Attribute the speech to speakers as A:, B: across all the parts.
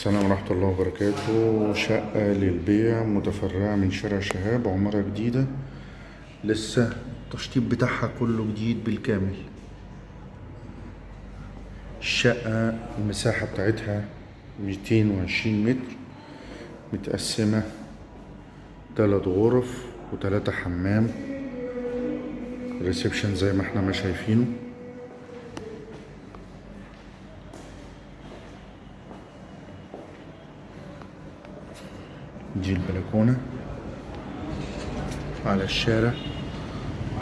A: السلام ورحمة الله وبركاته. شقة للبيع متفرعة من شارع شهاب عمارة جديدة. لسه التشطيب بتاعها كله جديد بالكامل. الشقة المساحة بتاعتها ميتين وعشرين متر متقسمة تلات غرف وتلاتة حمام. ريسبشن زي ما إحنا ما شايفينه. دي البلكونة على الشارع.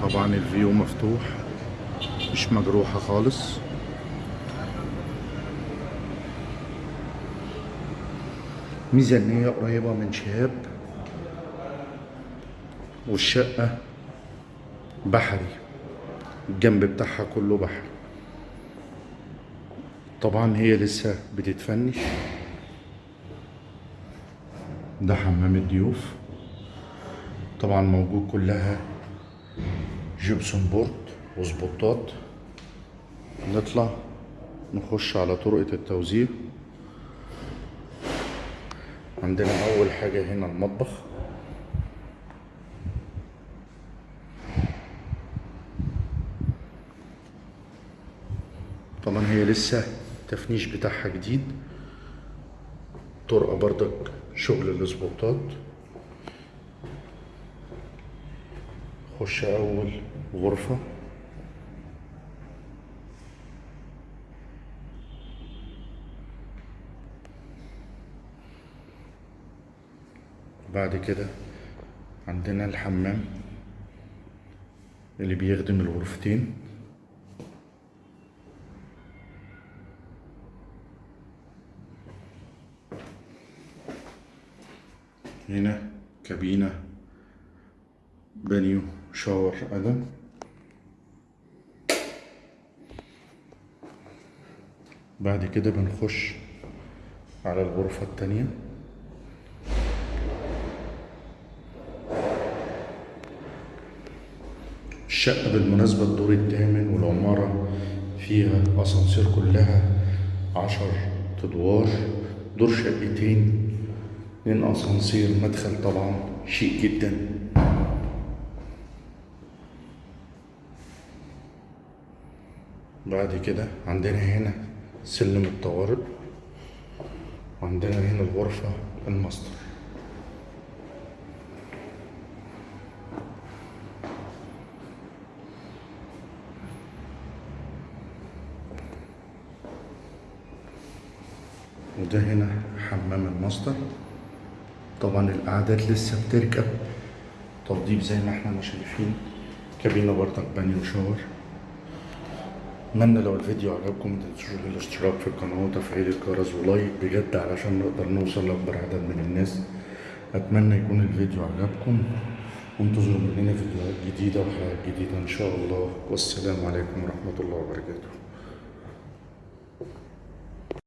A: طبعا الفيو مفتوح مش مجروحة خالص. ميزانية قريبة من شهاب والشقة بحري. الجنب بتاعها كله بحر طبعا هي لسه بتتفنش. ده حمام الضيوف. طبعا موجود كلها جبسون بورد وسبوتات. نطلع نخش على طرقة التوزيع. عندنا أول حاجة هنا المطبخ. طبعا هي لسه التفنيش بتاعها جديد. طرقة بردك شغل الاسبوتات خش أول غرفة. بعد كده عندنا الحمام اللي بيخدم الغرفتين. هنا كابينة بانيو شاور أدم بعد كده بنخش على الغرفة التانية. الشقة بالمناسبة الدور الثامن والعمارة فيها أسانسير كلها عشر أدوار. دور شقتين اتنين أسانسير مدخل طبعا شيك جدا. بعد كده عندنا هنا سلم الطوارئ وعندنا هنا الغرفة الماستر. وده هنا حمام الماستر. طبعا القعدات لسه بتركب. تنظيف زي ما إحنا ما شايفين كابينة برضك بانيو و shower أتمنى لو الفيديو عجبكم متنسوش الاشتراك في القناة وتفعيل الجرس و like بجد علشان نقدر نوصل لأكبر عدد من الناس. أتمنى يكون الفيديو عجبكم. وانتظروا مننا فيديوهات جديدة وحلقات جديدة إن شاء الله. والسلام عليكم ورحمة الله وبركاته.